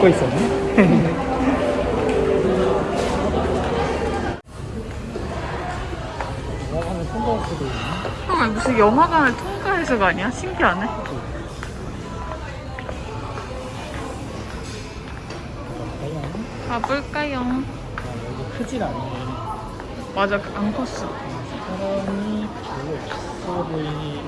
입고 있었네. 아, 무슨 영화관을 통과해서가 아니야? 신기하네. 가볼까요? 아, 여기 크진 않네. 맞아, 안 컸어. 사람이 별로 없어 보이니.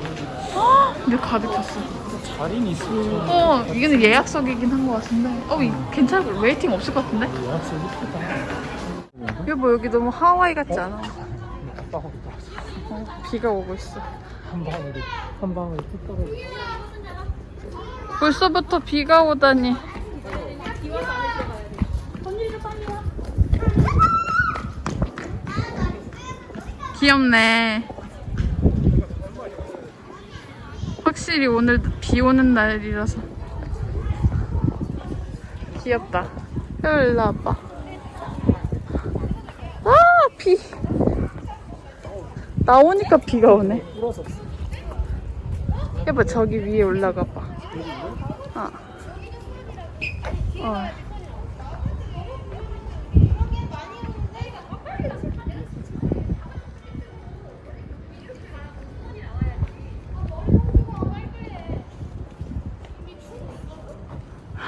아, 근데 가득 찼어. 자리는 있을 어, 이게는 예약석이긴 한 것 같은데. 어, 이, 괜찮을 거 웨이팅 없을 것 같은데? 예약서 이쁘다. 여보, 여기 너무 하와이 같지 않아? 떨어졌어. 어, 비가 오고 있어. 한 방울이 한 방울이 뚝 떨어졌어. 벌써부터 비가 오다니. 귀엽네. 확실히 오늘 비 오는 날이라서. 귀엽다. 일로 와봐. 아, 비. 나오니까 비가 오네. 해봐, 저기 위에 올라가 봐. 어. 어.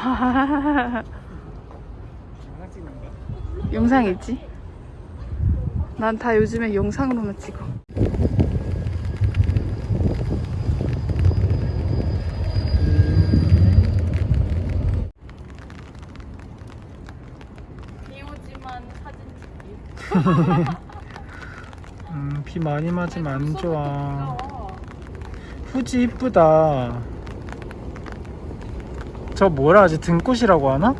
영상 찍는 거야? 영상이지? 난 다 요즘에 영상으로만 찍어. 비오지만 사진 찍기. 음, 비 많이 맞으면 안 좋아. 후지 이쁘다. 저 뭐라 하지? 등꽃이라고 하나?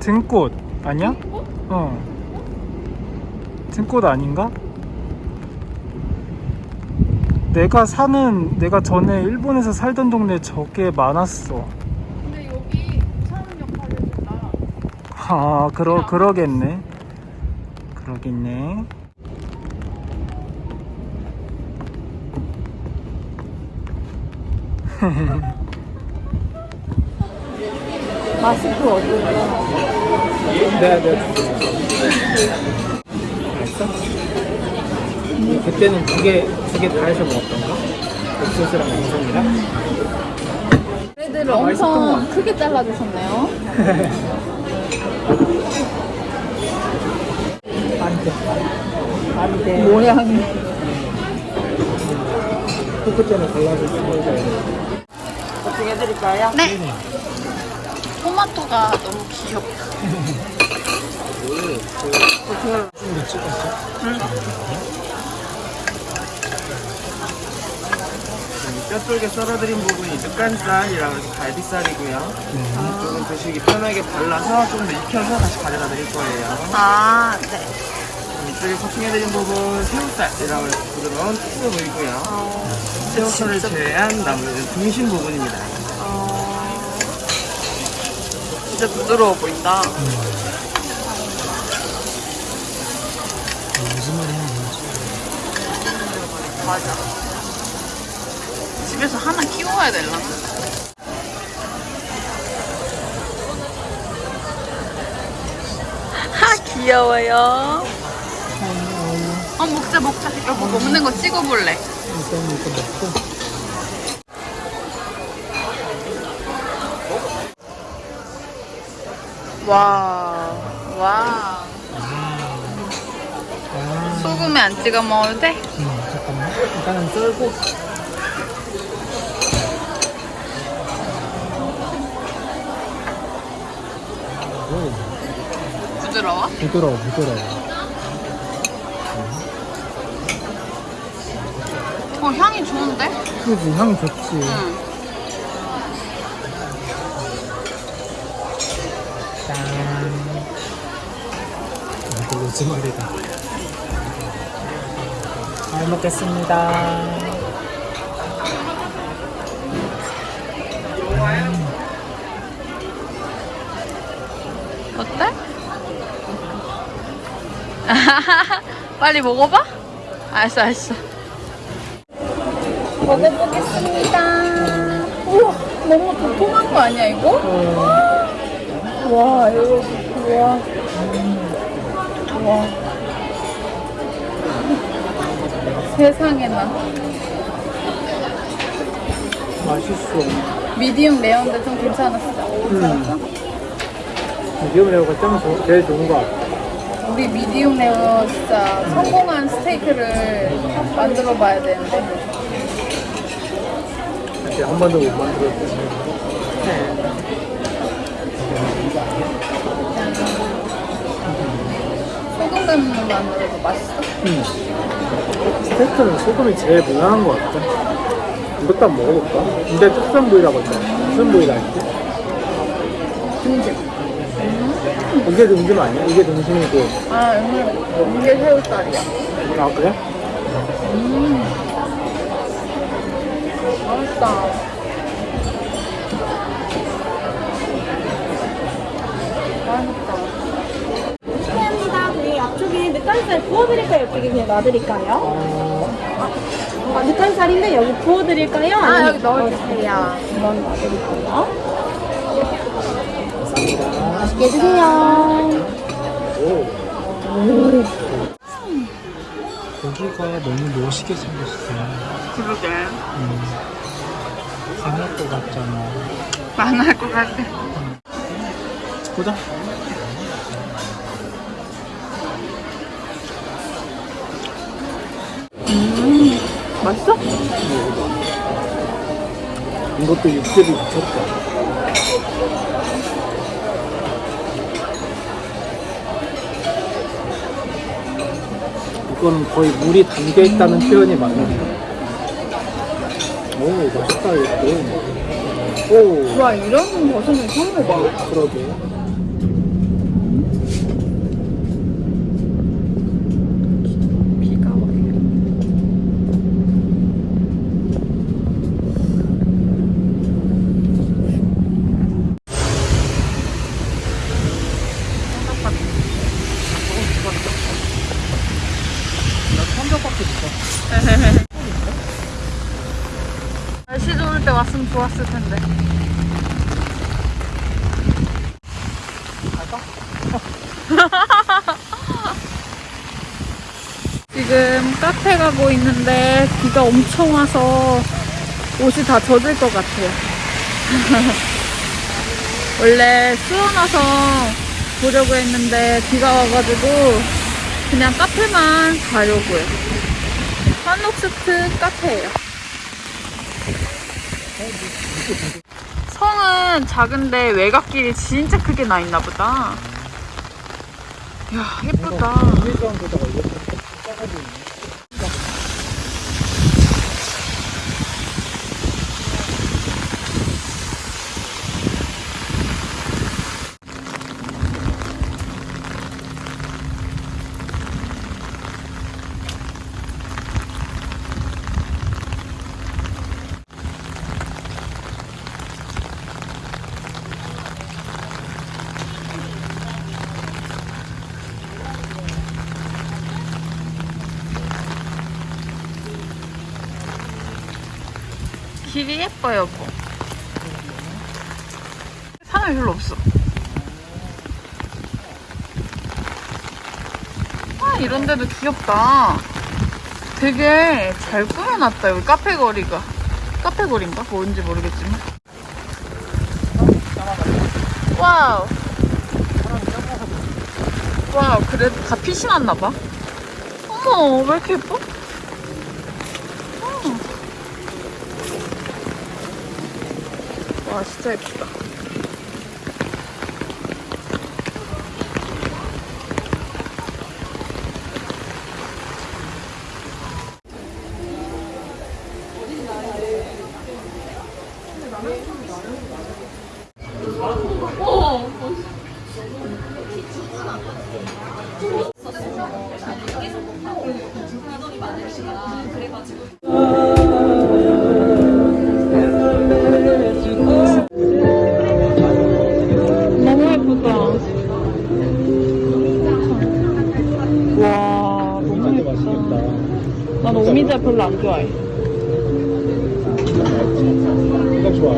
등꽃 아니야? 어. 등꽃 아닌가? 내가 사는 내가 전에 일본에서 살던 동네 저게 많았어. 근데 여기 사는 역할을 했다. 아, 그러 그러겠네. 그러겠네. 마스크 어디로? 네, 네. 맛있어? 그때는 두 개, 두 개 다 해서 먹었던가? 옥수수랑 양념이랑? 애들을 아, 엄청 크게 잘라주셨네요. 안 돼. 안 돼. 모양이. 포크 때는 골라서 쓰고 어 떻게 해드릴까요? 네. 토마토가 너무 귀엽다. 좀 찍었어? 뼈 쪽에 썰어드린 부분이 늑간살이라고 해서 갈비살이고요. 네. 조금 드시기 편하게 발라서 좀 더 익혀서 다시 가져다 드릴 거예요. 아, 네. 이쪽에 코팅해드린 부분 새우살이라고 해서 부드러운 특수 부위고요. 새우살을 제외한 나머지는 등심 부분입니다. 어... 진짜 부드러워 보인다. 무슨 말이 하는 거지? 맞아. 집에서 하나 키워야 되려나? 하, 귀여워요. 어, 먹자, 먹자. 여보, 먹는 거 찍어볼래. 일단 이거 먹고. 와, 와. 아, 소금에 안 찍어 먹어도 돼? 음, 잠깐만. 일단은 썰고. 오, 부드러워? 부드러워, 부드러워. 어, 향이 좋은데? 그지, 향 좋지. 응. 짠. 이거 로즈마리다. 잘 먹겠습니다. 어때? 빨리 먹어봐? 알았어, 알았어. 먹어보겠습니다. 우와, 너무 도톰한 거 아니야 이거? 어, 와 이거 와. 와. 세상에나 맛있어. medium rare인데 좀 괜찮았어. 음. medium rare가 짱 좋- 제일 좋은 거 같아. 우리 medium rare 진짜 성공한 스테이크를 만들어 봐야 되는데. 이제 한 번도 못 만들었어. 소금 간만으로도 맛있어? 음. 스테이크는 소금이 제일 무난한 것 같아. 이것도 한번 먹어볼까? 근데 특선 부위라고 했잖아. 무슨 부위라 했지? 등심. 이게 등심 아니야? 이게 등심이고. 아, 오늘 이게 새우살이야. 아, 그래? 맛있다. 맛있다. 실례합니다. 저희 앞쪽에 늦간살 구워드릴까요? 이쪽에 그냥 놔드릴까요? 아, 늦간살인데 여기 구워드릴까요? 아, 여기 넣어주세요. 이건 놔드릴까요? 맛있게 드세요. 고기가 너무 멋있게 생겼어. 그러게. 강할 것 같잖아. 망할 것 같아. 보자. 맛있어? 이것도 육즙이 미쳤다. 이건 거의 물이 담겨 있다는 표현이 맞네. 오, 맛있다, 이것도. 오, 와, 이런 버섯은 처음 먹어. 그러게. 비가 와요. 삼겹밖에 없어. 날씨 좋았을 텐데. 지금 카페 가고 있는데 비가 엄청 와서 옷이 다 젖을 것 같아요. 원래 수원와서 보려고 했는데 비가 와가지고 그냥 카페만 가려고요. 한옥스트 카페예요. 성은 작은데 외곽길이 진짜 크게 나 있나 보다. 야, 예쁘다. 길이 예뻐요, 여보. 사람이 별로 없어. 아, 이런 데도 귀엽다. 되게 잘 꾸며놨다, 여기 카페 거리가. 카페 거리인가? 뭔지 모르겠지만. wow. wow, 그래도 다 빛이 났나봐. 어머, 왜 이렇게 예뻐? 와 진짜 예쁘다 난 오미자 별로 안 좋아해 이거 좋아.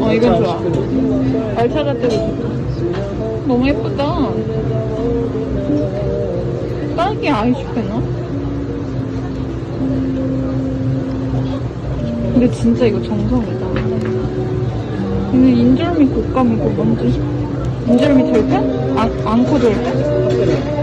어, 이건 좋아. 발 찾았대도 좋다. 너무 예쁘다. 딸기 아이슈페나? 근데 진짜 이거 정성이다. 이는 인절미 곶감이고 뭔지? 인절미 절편? 안, 안코 절편?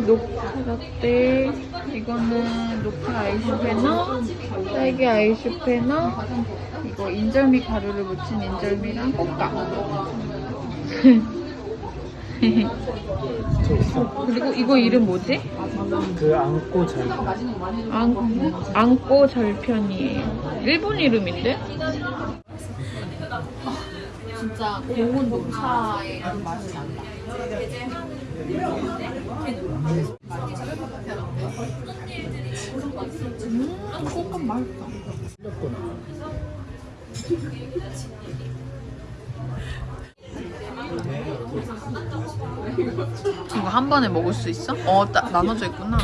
녹차 라떼 이거는 녹차 아이슈페너 딸기 아이슈페너 이거 인절미 가루를 묻힌 인절미랑 꽃감 그리고 이거 이름 뭐지? 그 안고 잘. 안, 안고 절편이에요 일본 이름인데? 진짜 고운 녹차의 그 맛이 난다. 음 맛있다 이거 한 번에 먹을 수 있어? 어, 따, 나눠져 있구나.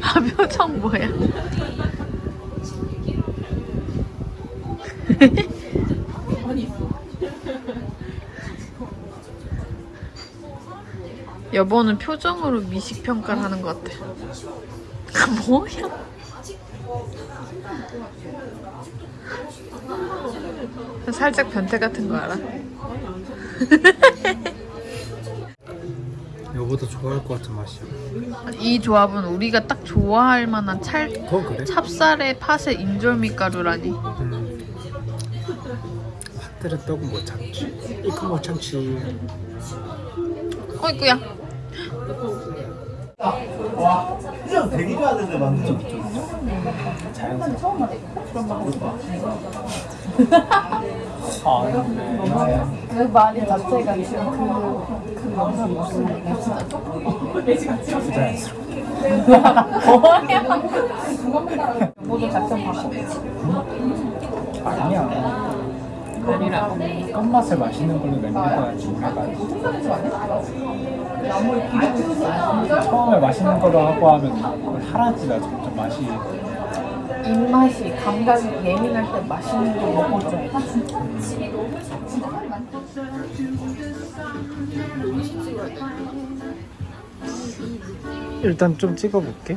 아, 표정 뭐야? 여보는 표정으로 미식 평가를 하는 것 같아. 뭐야? 살짝 변태 같은 거 알아? 여보도 좋아할 것 같은 맛이야. 이 조합은 우리가 딱 좋아할 만한 찰, 더 그래? 찹쌀에 팥에 인절미 가루라니. 음. 핫들은 떡은 못 참지. 이거 못 참지. 어이구야. 되게 좋아하는데 맞는 아, 네. 그 말이 자체가 지금 그, 그 영상 무슨 모두 작전 바꿔. 아니야. 껌맛을 맛있는 걸로 내밀어야지 우리가. 처음에 맛있는 걸로 하고 하면 하라지다 점점 맛이. 입맛이 감각이 예민할 때 맛있는 거 먹어줘. 일단 좀 찍어볼게.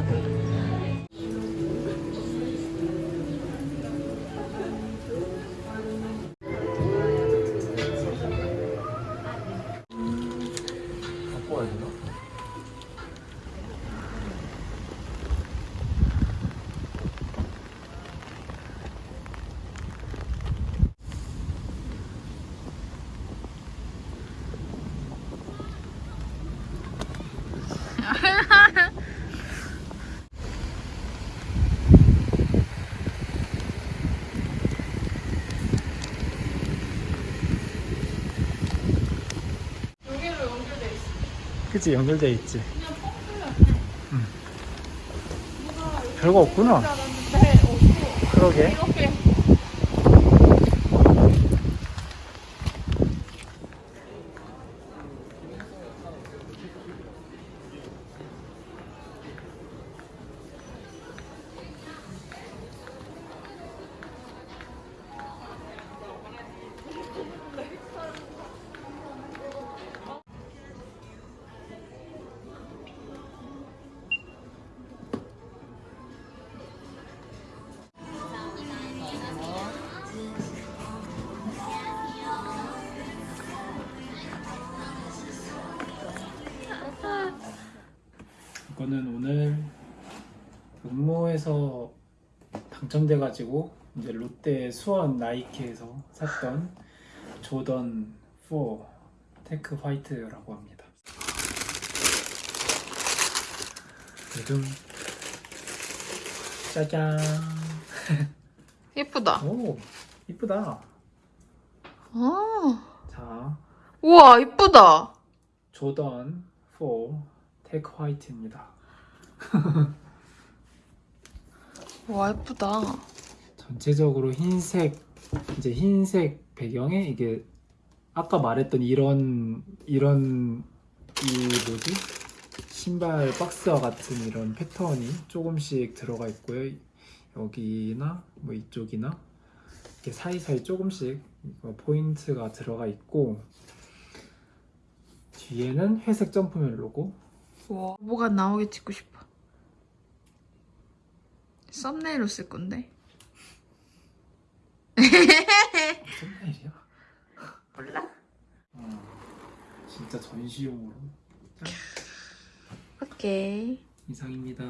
그치 연결돼 있지. 응. 별거 없구나. 그러게. 저는 오늘 응모에서 당첨돼 가지고 이제 롯데 수원 나이키에서 샀던 조던 4 tech white라고 합니다. 요즘 짜잔. 예쁘다. 오 이쁘다. 아, 자 우와, 이쁘다. 조던 4 tech white입니다. 와, 예쁘다. 전체적으로 흰색 이제 흰색 배경에 이게 아까 말했던 이런 이런 이 뭐지 신발 박스와 같은 이런 패턴이 조금씩 들어가 있고요 여기나 뭐 이쪽이나 이렇게 사이사이 조금씩 포인트가 들어가 있고 뒤에는 회색 점프맨 로고 우와, 뭐가 나오게 찍고 싶어. 썸네일로 쓸 건데. 썸네일이야? 몰라. 어, 진짜 전시용으로 짠. 오케이. 이상입니다.